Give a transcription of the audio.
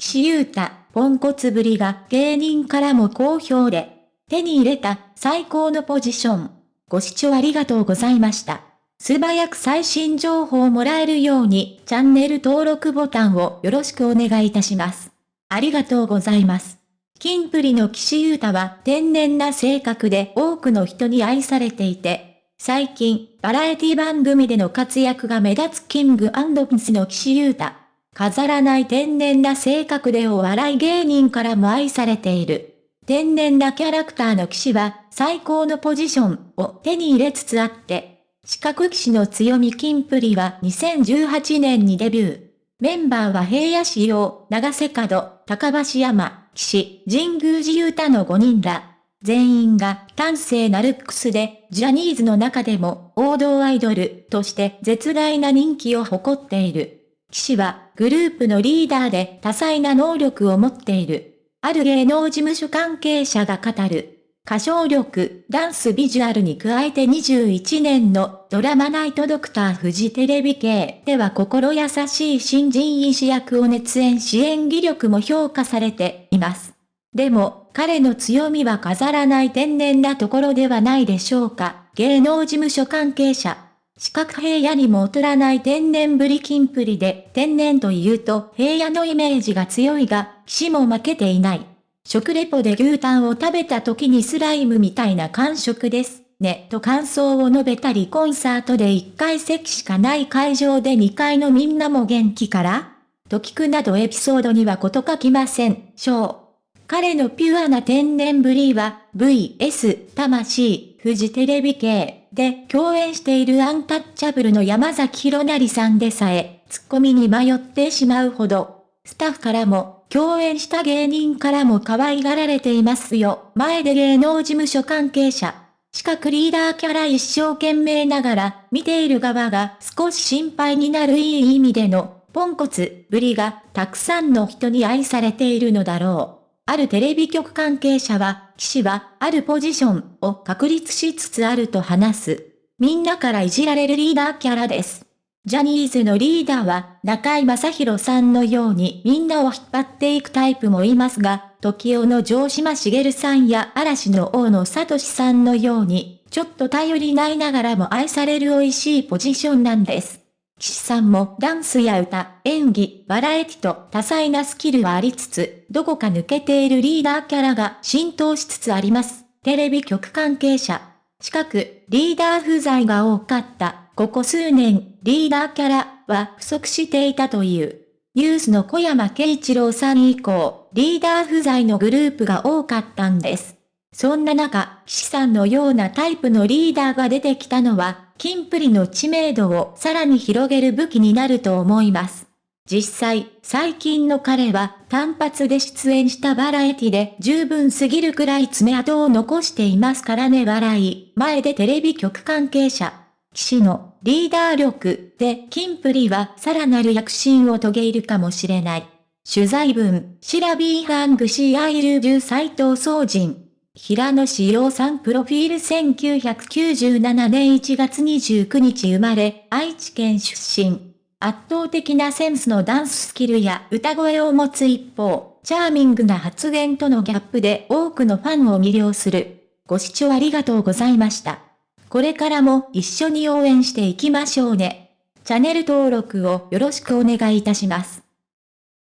岸優太、ポンコツぶりが芸人からも好評で、手に入れた最高のポジション。ご視聴ありがとうございました。素早く最新情報をもらえるようにチャンネル登録ボタンをよろしくお願いいたします。ありがとうございます。キンプリの岸優太は天然な性格で多くの人に愛されていて、最近、バラエティ番組での活躍が目立つキングピンスの岸優太。飾らない天然な性格でお笑い芸人からも愛されている。天然なキャラクターの騎士は最高のポジションを手に入れつつあって、四角騎士の強み金プリは2018年にデビュー。メンバーは平野仕様、長瀬角、高橋山、騎士、神宮寺勇太の5人ら。全員が端正なルックスで、ジャニーズの中でも王道アイドルとして絶大な人気を誇っている。騎士はグループのリーダーで多彩な能力を持っている。ある芸能事務所関係者が語る。歌唱力、ダンスビジュアルに加えて21年のドラマナイトドクターフジテレビ系では心優しい新人医師役を熱演し演技力も評価されています。でも、彼の強みは飾らない天然なところではないでしょうか。芸能事務所関係者。四角平野にも劣らない天然ぶり金プリで、天然というと平野のイメージが強いが、騎士も負けていない。食レポで牛タンを食べた時にスライムみたいな感触です。ね、と感想を述べたりコンサートで1階席しかない会場で2階のみんなも元気から？と聞くなどエピソードにはこと書きません。ショー。彼のピュアな天然ぶりは VS 魂フジテレビ系で共演しているアンタッチャブルの山崎弘成さんでさえ、ツッコミに迷ってしまうほど、スタッフからも、共演した芸人からも可愛がられていますよ。前で芸能事務所関係者。四角リーダーキャラ一生懸命ながら、見ている側が少し心配になるいい意味での、ポンコツぶりがたくさんの人に愛されているのだろう。あるテレビ局関係者は、騎士は、あるポジションを確立しつつあると話す。みんなからいじられるリーダーキャラです。ジャニーズのリーダーは、中井正宏さんのようにみんなを引っ張っていくタイプもいますが、時代の城島茂さんや嵐の大野聡さんのように、ちょっと頼りないながらも愛される美味しいポジションなんです。岸さんもダンスや歌、演技、バラエティと多彩なスキルはありつつ、どこか抜けているリーダーキャラが浸透しつつあります。テレビ局関係者。近く、リーダー不在が多かった。ここ数年、リーダーキャラは不足していたという。ニュースの小山慶一郎さん以降、リーダー不在のグループが多かったんです。そんな中、岸さんのようなタイプのリーダーが出てきたのは、キンプリの知名度をさらに広げる武器になると思います。実際、最近の彼は単発で出演したバラエティで十分すぎるくらい爪痕を残していますからね笑い。前出テレビ局関係者。岸のリーダー力でキンプリはさらなる躍進を遂げるかもしれない。取材文、シラビーハングシーアイルジュ斎藤総人。平野紫耀さんプロフィール1997年1月29日生まれ、愛知県出身。圧倒的なセンスのダンススキルや歌声を持つ一方、チャーミングな発言とのギャップで多くのファンを魅了する。ご視聴ありがとうございました。これからも一緒に応援していきましょうね。チャンネル登録をよろしくお願いいたします。